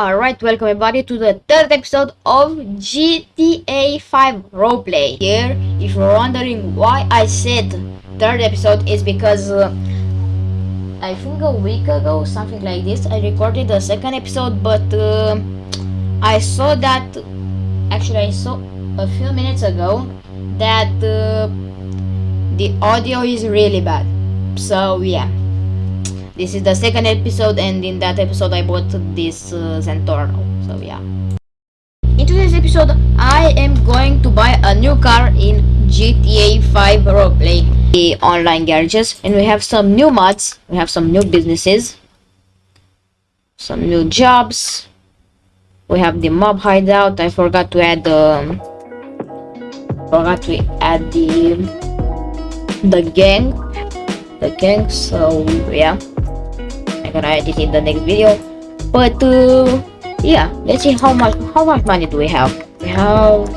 Alright, welcome everybody to the third episode of GTA 5 Roleplay. Here, if you're wondering why I said third episode is because uh, I think a week ago, something like this, I recorded the second episode, but uh, I saw that, actually I saw a few minutes ago that uh, the audio is really bad. So yeah. This is the second episode and in that episode I bought this uh. So yeah. In today's episode I am going to buy a new car in GTA 5 roleplay. The online garages and we have some new mods. We have some new businesses. Some new jobs. We have the mob hideout. I forgot to add the um, forgot to add the the gang the gang so yeah I'm gonna edit in the next video. But uh, yeah let's see how much how much money do we have? We have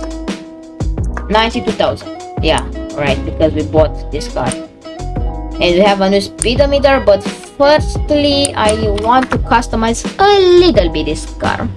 92,000 yeah right because we bought this car. And we have a new speedometer but firstly I want to customize a little bit this car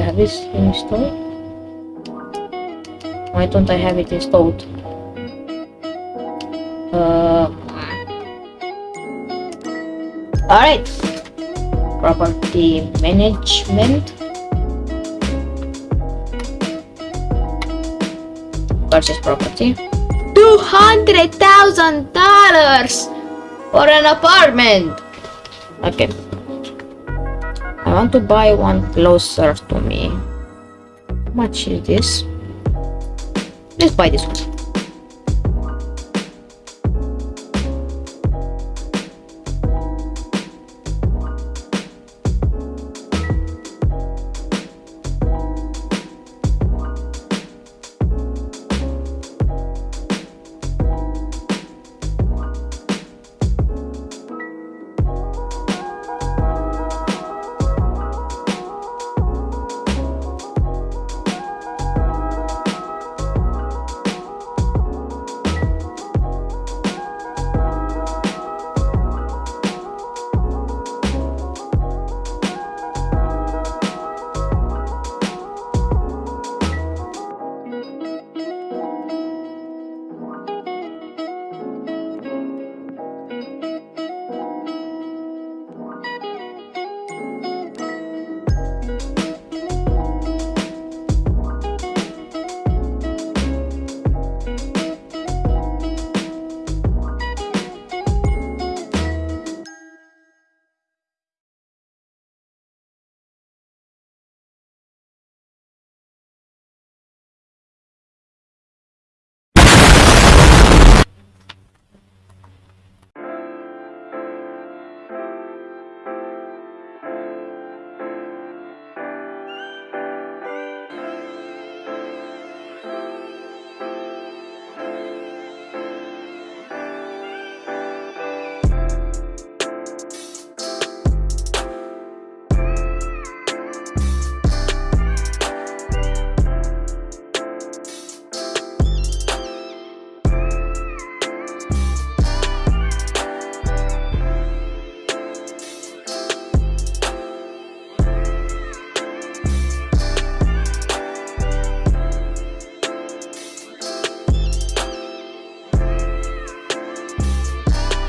have this installed? Why don't I have it installed? Uh, Alright. Property management. Purchase property. $200,000 for an apartment. Okay. I want to buy one closer to me. How much is this? Let's buy this one.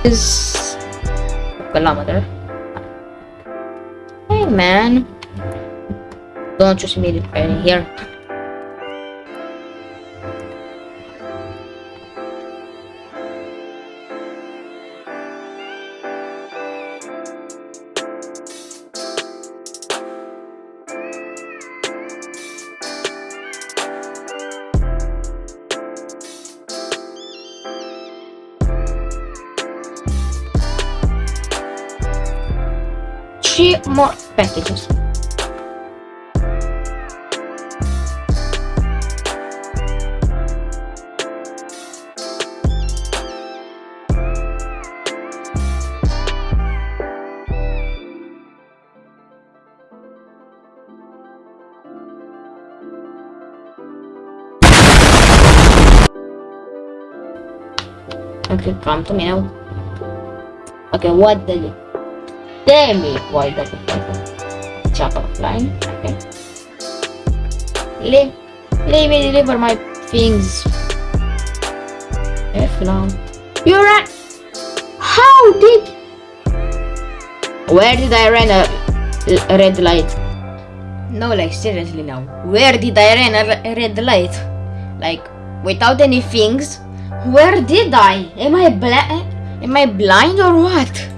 Is kilometer. Hey man, don't just meet it right here. Three more packages. Okay, to me now. Okay, what did why does it happen? Chopper flying. Okay. Leave, leave me deliver my things. F now. You ran. How did? Where did I run a, a red light? No, like seriously now. Where did I run a, red light? Like without any things. Where did I? Am I blind? Am I blind or what?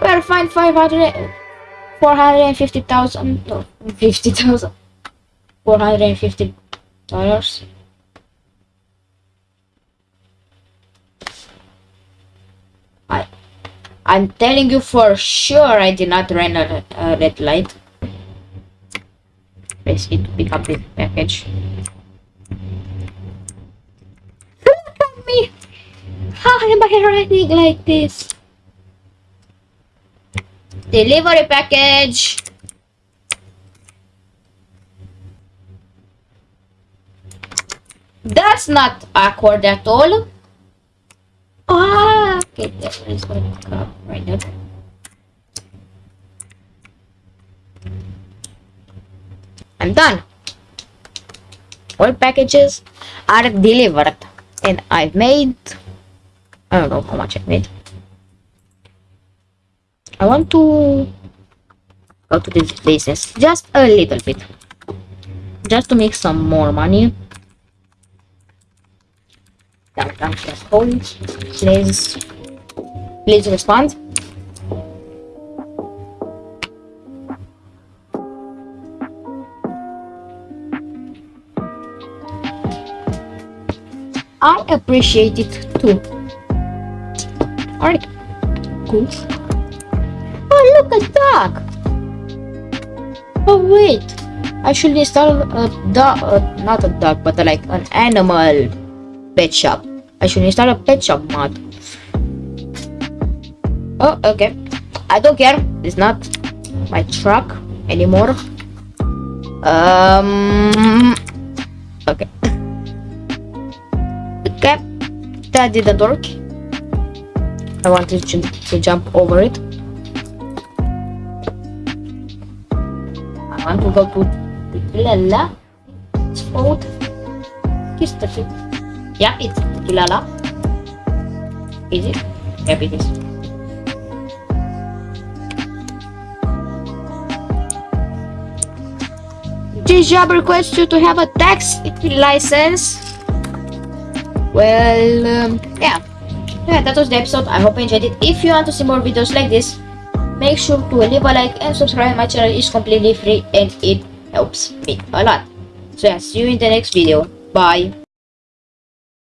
Where find 500, 450,000, no, 50,000, 450 dollars. I, I'm telling you for sure I did not run a, a red light. Basically to pick up this package. Look at me! How am I running like this? Delivery package. That's not awkward at all. Ah, okay, there is one cup right there. I'm done. All packages are delivered and I've made I don't know how much I made. I want to go to these places just a little bit. Just to make some more money. Please, please respond. I appreciate it too. Alright, cool. Look, a dog! Oh, wait. I should install a dog, uh, not a dog, but uh, like an animal pet shop. I should install a pet shop mod. Oh, okay. I don't care. It's not my truck anymore. Um. Okay. Okay. That didn't work. I wanted to, to jump over it. I want to go to Tequila. It's called. Kiss the Yeah, it's Tequila. Is it? Yep, it is. This job requires you to have a tax license. Well, um, yeah. Yeah, that was the episode. I hope you enjoyed it. If you want to see more videos like this, make sure to leave a like and subscribe. My channel is completely free and it helps me a lot. So yeah, see you in the next video. Bye.